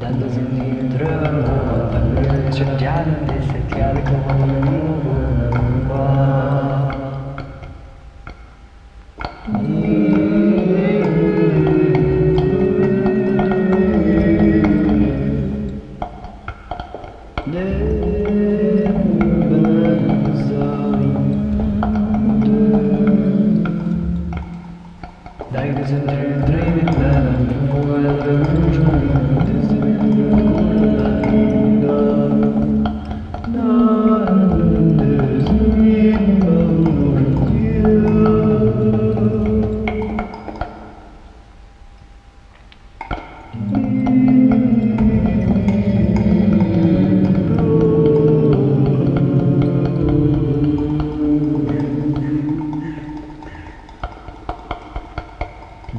Doesn't need drama, but I'm just down in this, I can't go home.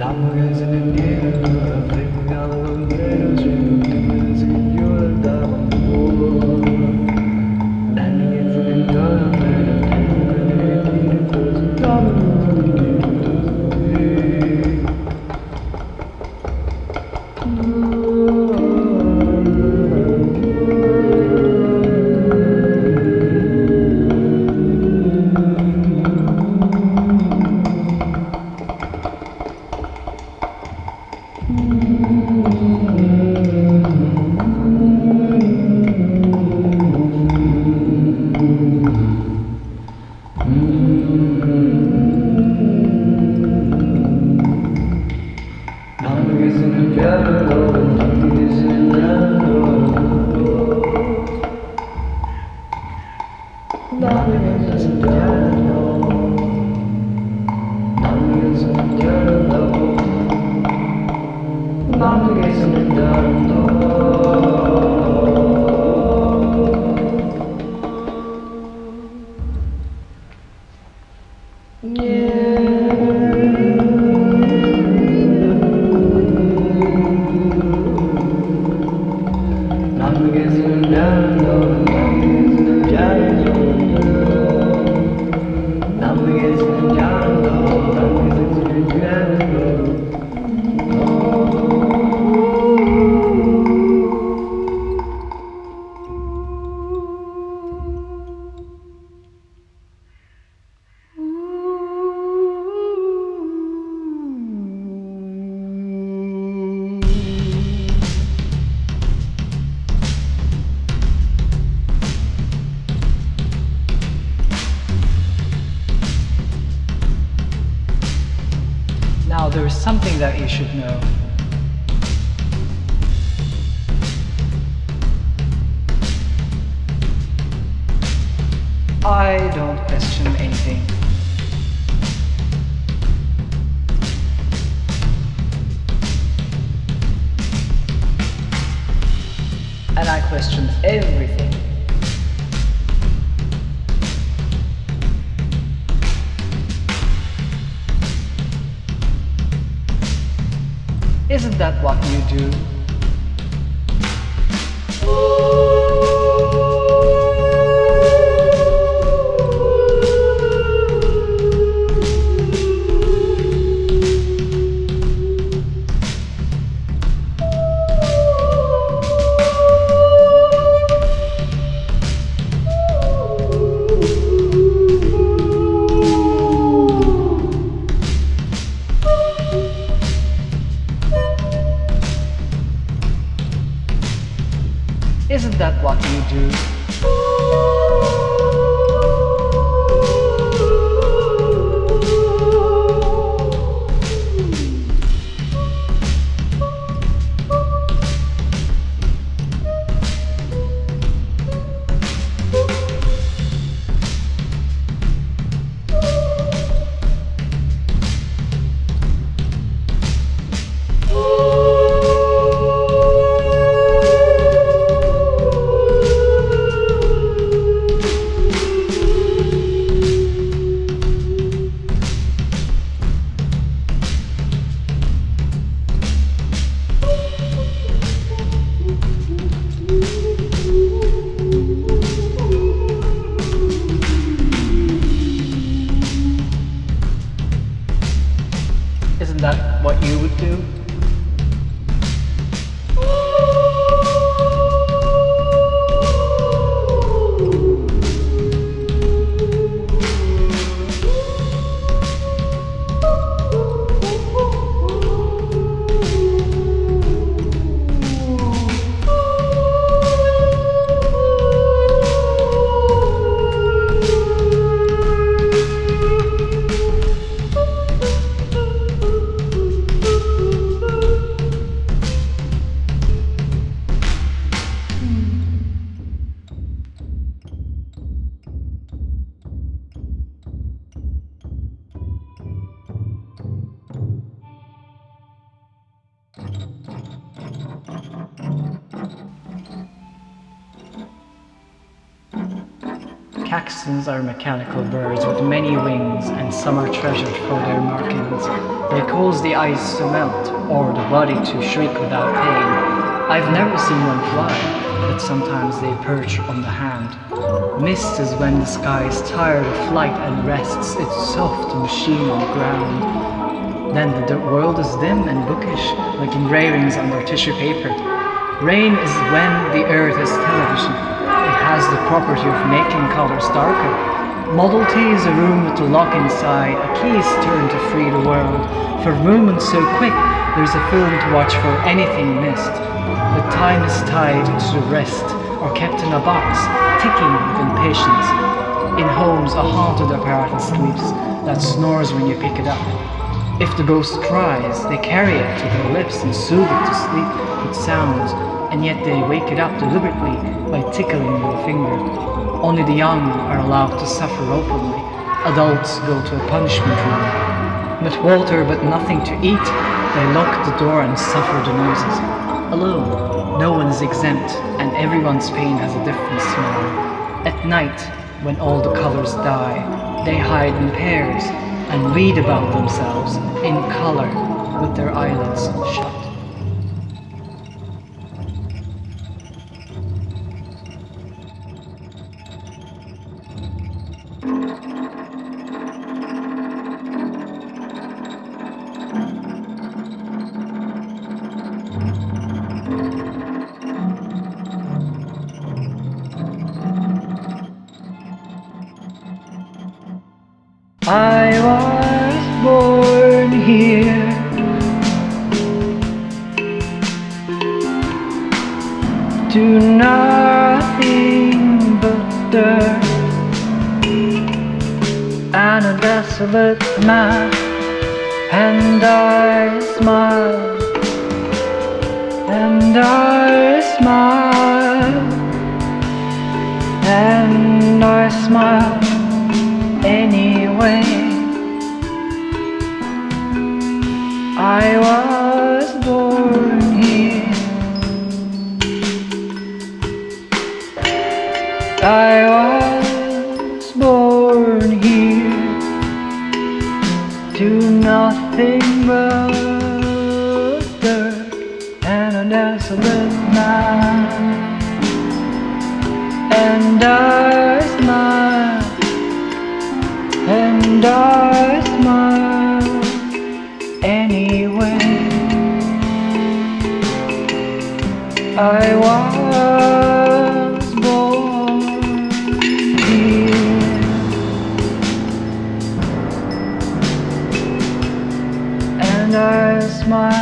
Dang is in the air, Not to get some done, though. Something that you should know. I don't question anything. And I question everything. Isn't that what you do? Caxtons are mechanical birds with many wings, and some are treasured for their markings. They cause the ice to melt, or the body to shrink without pain. I've never seen one fly, but sometimes they perch on the hand. Mist is when the sky is tired of flight and rests its soft machine on ground. Then the world is dim and bookish, like engravings on their tissue paper. Rain is when the earth is television. Has the property of making colors darker. Model T is a room with a lock inside, a key is turned to free the world. For movement so quick, there's a film to watch for anything missed. But time is tied to the rest, or kept in a box, ticking with impatience. In homes, a haunted apparatus sleeps that snores when you pick it up. If the ghost cries, they carry it to their lips and soothe it to sleep with sounds, and yet they wake it up deliberately by tickling a finger. Only the young are allowed to suffer openly. Adults go to a punishment room. With water but nothing to eat, they lock the door and suffer the noises. Alone, no one is exempt, and everyone's pain has a different smell. At night, when all the colors die, they hide in pairs and read about themselves in color with their eyelids shut. I was born here. To nothing but dirt. And a desolate man, and I smile, and I was born here to nothing but dirt and a desolate man. And I smile and I smile anyway. I was and